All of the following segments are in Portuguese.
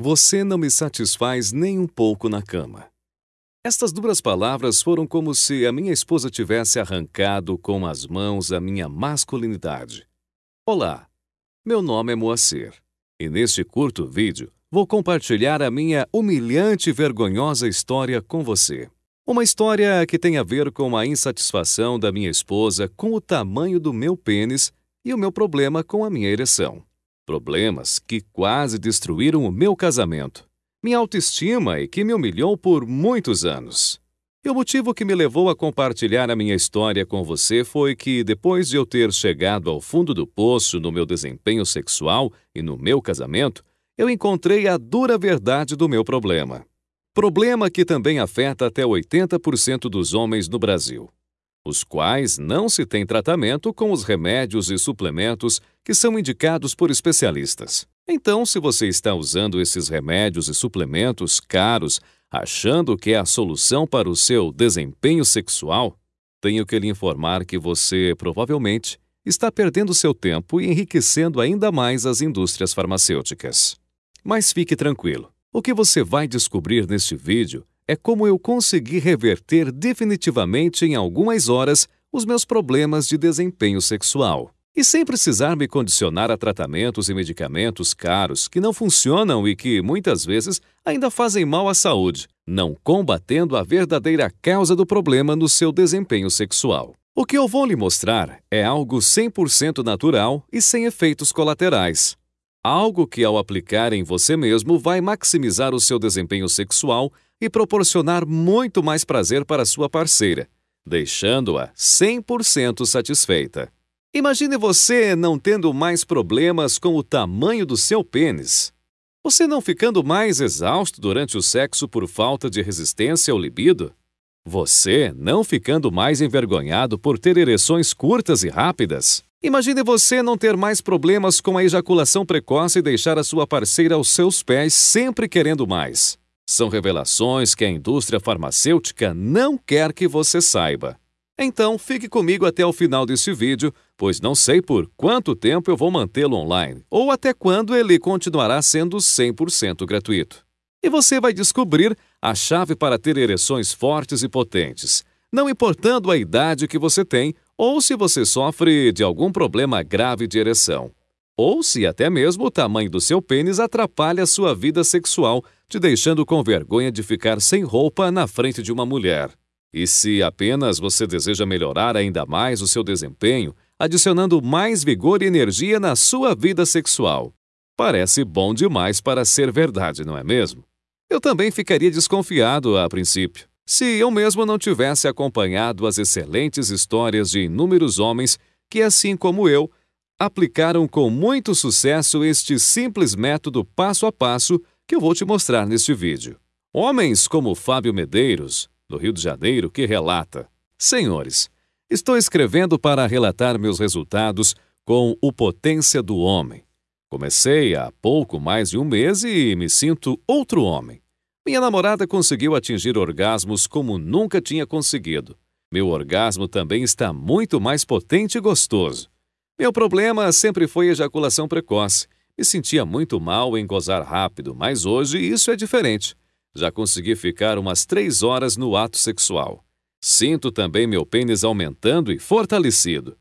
Você não me satisfaz nem um pouco na cama. Estas duras palavras foram como se a minha esposa tivesse arrancado com as mãos a minha masculinidade. Olá, meu nome é Moacir e neste curto vídeo vou compartilhar a minha humilhante e vergonhosa história com você. Uma história que tem a ver com a insatisfação da minha esposa com o tamanho do meu pênis e o meu problema com a minha ereção. Problemas que quase destruíram o meu casamento, minha autoestima e que me humilhou por muitos anos. E o motivo que me levou a compartilhar a minha história com você foi que, depois de eu ter chegado ao fundo do poço no meu desempenho sexual e no meu casamento, eu encontrei a dura verdade do meu problema. Problema que também afeta até 80% dos homens no Brasil os quais não se tem tratamento com os remédios e suplementos que são indicados por especialistas. Então, se você está usando esses remédios e suplementos caros, achando que é a solução para o seu desempenho sexual, tenho que lhe informar que você provavelmente está perdendo seu tempo e enriquecendo ainda mais as indústrias farmacêuticas. Mas fique tranquilo. O que você vai descobrir neste vídeo é como eu consegui reverter definitivamente em algumas horas os meus problemas de desempenho sexual. E sem precisar me condicionar a tratamentos e medicamentos caros que não funcionam e que, muitas vezes, ainda fazem mal à saúde, não combatendo a verdadeira causa do problema no seu desempenho sexual. O que eu vou lhe mostrar é algo 100% natural e sem efeitos colaterais. Algo que, ao aplicar em você mesmo, vai maximizar o seu desempenho sexual e proporcionar muito mais prazer para sua parceira, deixando-a 100% satisfeita. Imagine você não tendo mais problemas com o tamanho do seu pênis. Você não ficando mais exausto durante o sexo por falta de resistência ao libido. Você não ficando mais envergonhado por ter ereções curtas e rápidas. Imagine você não ter mais problemas com a ejaculação precoce e deixar a sua parceira aos seus pés sempre querendo mais. São revelações que a indústria farmacêutica não quer que você saiba. Então, fique comigo até o final desse vídeo, pois não sei por quanto tempo eu vou mantê-lo online, ou até quando ele continuará sendo 100% gratuito. E você vai descobrir a chave para ter ereções fortes e potentes, não importando a idade que você tem ou se você sofre de algum problema grave de ereção ou se até mesmo o tamanho do seu pênis atrapalha sua vida sexual, te deixando com vergonha de ficar sem roupa na frente de uma mulher. E se apenas você deseja melhorar ainda mais o seu desempenho, adicionando mais vigor e energia na sua vida sexual. Parece bom demais para ser verdade, não é mesmo? Eu também ficaria desconfiado a princípio, se eu mesmo não tivesse acompanhado as excelentes histórias de inúmeros homens que, assim como eu, aplicaram com muito sucesso este simples método passo a passo que eu vou te mostrar neste vídeo. Homens como Fábio Medeiros, do Rio de Janeiro, que relata: Senhores, estou escrevendo para relatar meus resultados com o Potência do Homem. Comecei há pouco mais de um mês e me sinto outro homem. Minha namorada conseguiu atingir orgasmos como nunca tinha conseguido. Meu orgasmo também está muito mais potente e gostoso. Meu problema sempre foi ejaculação precoce. Me sentia muito mal em gozar rápido, mas hoje isso é diferente. Já consegui ficar umas três horas no ato sexual. Sinto também meu pênis aumentando e fortalecido.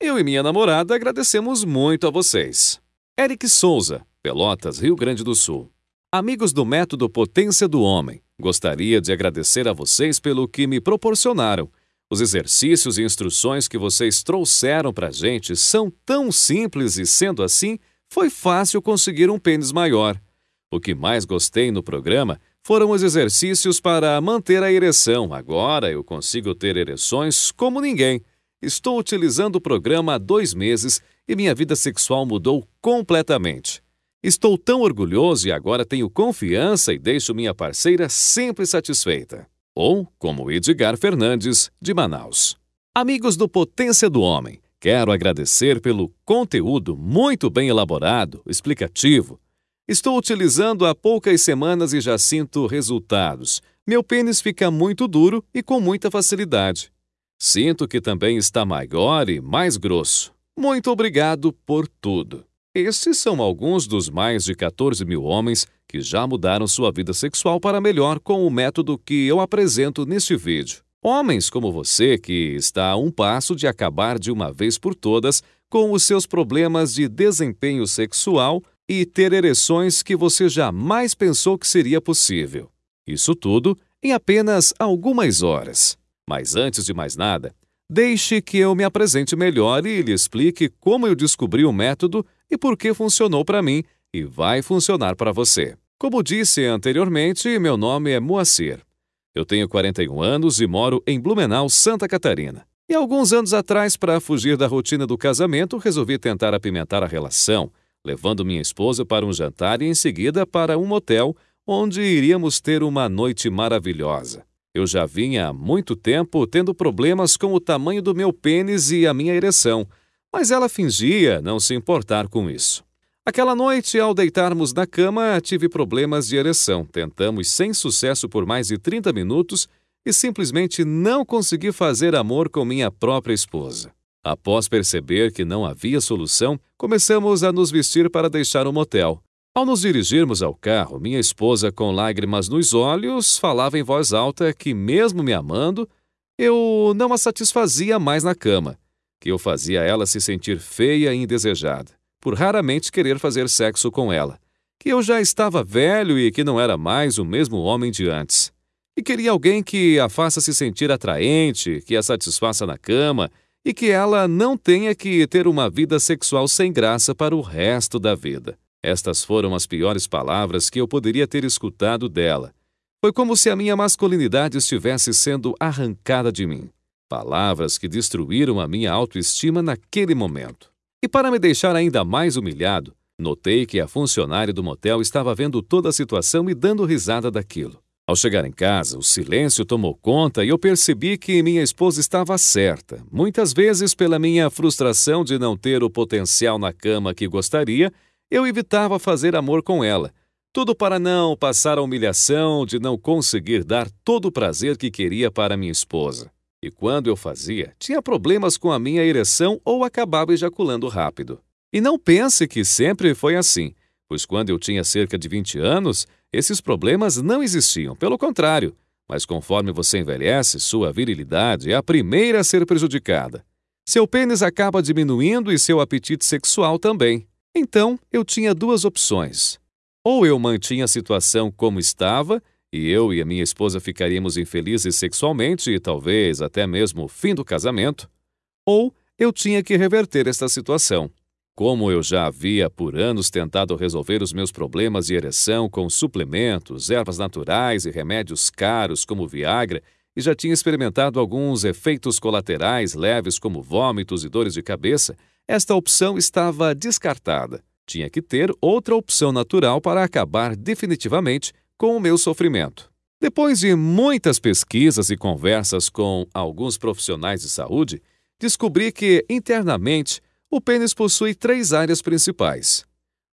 Eu e minha namorada agradecemos muito a vocês. Eric Souza, Pelotas, Rio Grande do Sul. Amigos do método Potência do Homem, gostaria de agradecer a vocês pelo que me proporcionaram os exercícios e instruções que vocês trouxeram para a gente são tão simples e, sendo assim, foi fácil conseguir um pênis maior. O que mais gostei no programa foram os exercícios para manter a ereção. Agora eu consigo ter ereções como ninguém. Estou utilizando o programa há dois meses e minha vida sexual mudou completamente. Estou tão orgulhoso e agora tenho confiança e deixo minha parceira sempre satisfeita ou como Edgar Fernandes, de Manaus. Amigos do Potência do Homem, quero agradecer pelo conteúdo muito bem elaborado, explicativo. Estou utilizando há poucas semanas e já sinto resultados. Meu pênis fica muito duro e com muita facilidade. Sinto que também está maior e mais grosso. Muito obrigado por tudo. Estes são alguns dos mais de 14 mil homens que já mudaram sua vida sexual para melhor com o método que eu apresento neste vídeo. Homens como você que está a um passo de acabar de uma vez por todas com os seus problemas de desempenho sexual e ter ereções que você jamais pensou que seria possível. Isso tudo em apenas algumas horas. Mas antes de mais nada, deixe que eu me apresente melhor e lhe explique como eu descobri o método e por que funcionou para mim e vai funcionar para você. Como disse anteriormente, meu nome é Moacir. Eu tenho 41 anos e moro em Blumenau, Santa Catarina. E alguns anos atrás, para fugir da rotina do casamento, resolvi tentar apimentar a relação, levando minha esposa para um jantar e em seguida para um motel onde iríamos ter uma noite maravilhosa. Eu já vinha há muito tempo tendo problemas com o tamanho do meu pênis e a minha ereção, mas ela fingia não se importar com isso. Aquela noite, ao deitarmos na cama, tive problemas de ereção. Tentamos sem sucesso por mais de 30 minutos e simplesmente não consegui fazer amor com minha própria esposa. Após perceber que não havia solução, começamos a nos vestir para deixar o motel. Ao nos dirigirmos ao carro, minha esposa, com lágrimas nos olhos, falava em voz alta que, mesmo me amando, eu não a satisfazia mais na cama, que eu fazia ela se sentir feia e indesejada, por raramente querer fazer sexo com ela, que eu já estava velho e que não era mais o mesmo homem de antes. E queria alguém que a faça se sentir atraente, que a satisfaça na cama e que ela não tenha que ter uma vida sexual sem graça para o resto da vida. Estas foram as piores palavras que eu poderia ter escutado dela. Foi como se a minha masculinidade estivesse sendo arrancada de mim. Palavras que destruíram a minha autoestima naquele momento. E para me deixar ainda mais humilhado, notei que a funcionária do motel estava vendo toda a situação e dando risada daquilo. Ao chegar em casa, o silêncio tomou conta e eu percebi que minha esposa estava certa, muitas vezes pela minha frustração de não ter o potencial na cama que gostaria eu evitava fazer amor com ela, tudo para não passar a humilhação de não conseguir dar todo o prazer que queria para minha esposa. E quando eu fazia, tinha problemas com a minha ereção ou acabava ejaculando rápido. E não pense que sempre foi assim, pois quando eu tinha cerca de 20 anos, esses problemas não existiam, pelo contrário. Mas conforme você envelhece, sua virilidade é a primeira a ser prejudicada. Seu pênis acaba diminuindo e seu apetite sexual também. Então, eu tinha duas opções. Ou eu mantinha a situação como estava, e eu e a minha esposa ficaríamos infelizes sexualmente e talvez até mesmo o fim do casamento, ou eu tinha que reverter esta situação. Como eu já havia por anos tentado resolver os meus problemas de ereção com suplementos, ervas naturais e remédios caros como Viagra, e já tinha experimentado alguns efeitos colaterais leves como vômitos e dores de cabeça, esta opção estava descartada. Tinha que ter outra opção natural para acabar definitivamente com o meu sofrimento. Depois de muitas pesquisas e conversas com alguns profissionais de saúde, descobri que, internamente, o pênis possui três áreas principais: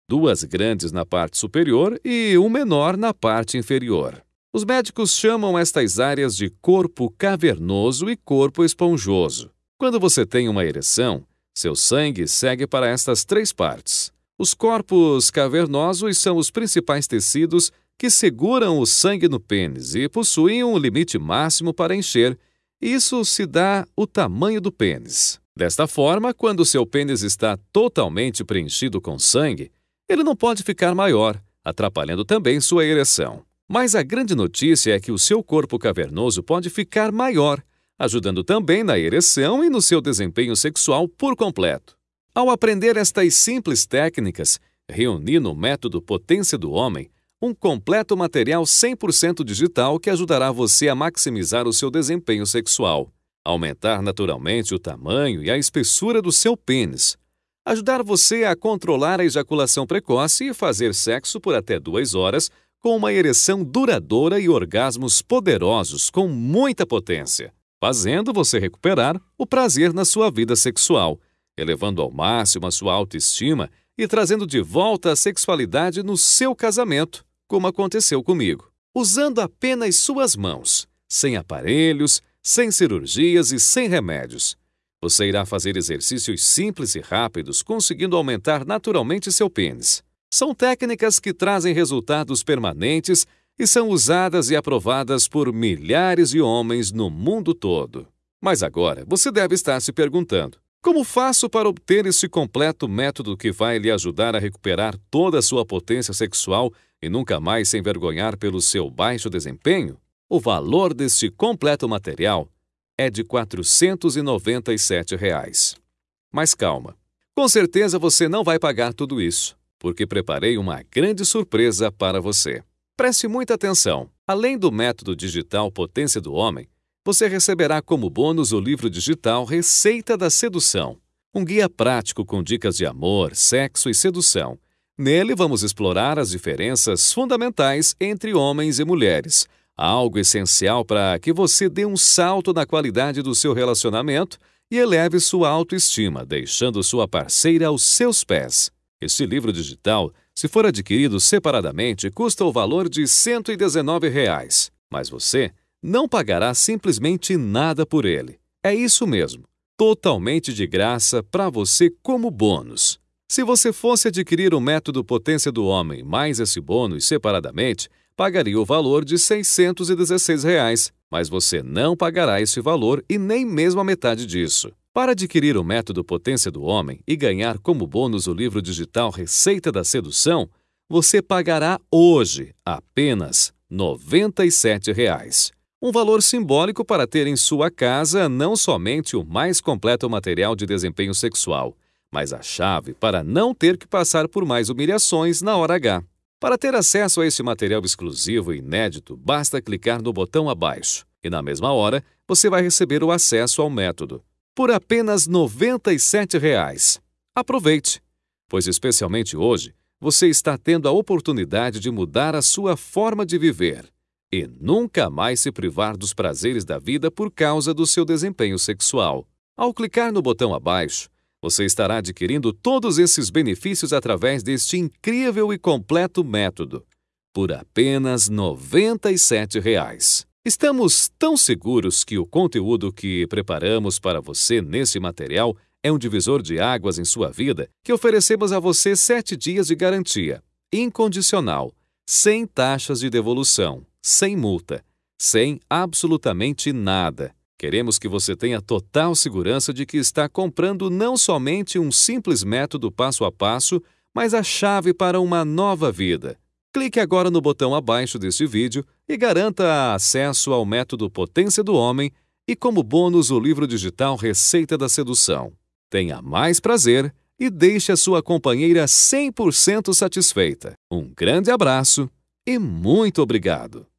duas grandes na parte superior e um menor na parte inferior. Os médicos chamam estas áreas de corpo cavernoso e corpo esponjoso. Quando você tem uma ereção, seu sangue segue para estas três partes. Os corpos cavernosos são os principais tecidos que seguram o sangue no pênis e possuem um limite máximo para encher. Isso se dá o tamanho do pênis. Desta forma, quando seu pênis está totalmente preenchido com sangue, ele não pode ficar maior, atrapalhando também sua ereção. Mas a grande notícia é que o seu corpo cavernoso pode ficar maior, ajudando também na ereção e no seu desempenho sexual por completo. Ao aprender estas simples técnicas, reuni no método Potência do Homem um completo material 100% digital que ajudará você a maximizar o seu desempenho sexual, aumentar naturalmente o tamanho e a espessura do seu pênis, ajudar você a controlar a ejaculação precoce e fazer sexo por até duas horas com uma ereção duradoura e orgasmos poderosos com muita potência fazendo você recuperar o prazer na sua vida sexual, elevando ao máximo a sua autoestima e trazendo de volta a sexualidade no seu casamento, como aconteceu comigo. Usando apenas suas mãos, sem aparelhos, sem cirurgias e sem remédios. Você irá fazer exercícios simples e rápidos, conseguindo aumentar naturalmente seu pênis. São técnicas que trazem resultados permanentes e são usadas e aprovadas por milhares de homens no mundo todo. Mas agora você deve estar se perguntando: como faço para obter esse completo método que vai lhe ajudar a recuperar toda a sua potência sexual e nunca mais se envergonhar pelo seu baixo desempenho? O valor deste completo material é de 497 reais. Mas calma. Com certeza você não vai pagar tudo isso, porque preparei uma grande surpresa para você. Preste muita atenção. Além do método digital Potência do Homem, você receberá como bônus o livro digital Receita da Sedução, um guia prático com dicas de amor, sexo e sedução. Nele vamos explorar as diferenças fundamentais entre homens e mulheres algo essencial para que você dê um salto na qualidade do seu relacionamento e eleve sua autoestima, deixando sua parceira aos seus pés. Este livro digital, se for adquirido separadamente, custa o valor de 119 reais, mas você não pagará simplesmente nada por ele. É isso mesmo, totalmente de graça para você como bônus. Se você fosse adquirir o método Potência do Homem mais esse bônus separadamente, pagaria o valor de 616 reais, mas você não pagará esse valor e nem mesmo a metade disso. Para adquirir o método Potência do Homem e ganhar como bônus o livro digital Receita da Sedução, você pagará hoje apenas 97 reais. Um valor simbólico para ter em sua casa não somente o mais completo material de desempenho sexual, mas a chave para não ter que passar por mais humilhações na hora H. Para ter acesso a esse material exclusivo e inédito, basta clicar no botão abaixo e, na mesma hora, você vai receber o acesso ao método. Por apenas 97 reais. Aproveite, pois, especialmente hoje, você está tendo a oportunidade de mudar a sua forma de viver e nunca mais se privar dos prazeres da vida por causa do seu desempenho sexual. Ao clicar no botão abaixo, você estará adquirindo todos esses benefícios através deste incrível e completo método, por apenas 97 reais. Estamos tão seguros que o conteúdo que preparamos para você nesse material é um divisor de águas em sua vida que oferecemos a você sete dias de garantia, incondicional, sem taxas de devolução, sem multa, sem absolutamente nada Queremos que você tenha total segurança de que está comprando não somente um simples método passo a passo, mas a chave para uma nova vida. Clique agora no botão abaixo deste vídeo e garanta acesso ao método Potência do Homem e, como bônus, o livro digital Receita da Sedução. Tenha mais prazer e deixe a sua companheira 100% satisfeita. Um grande abraço e muito obrigado!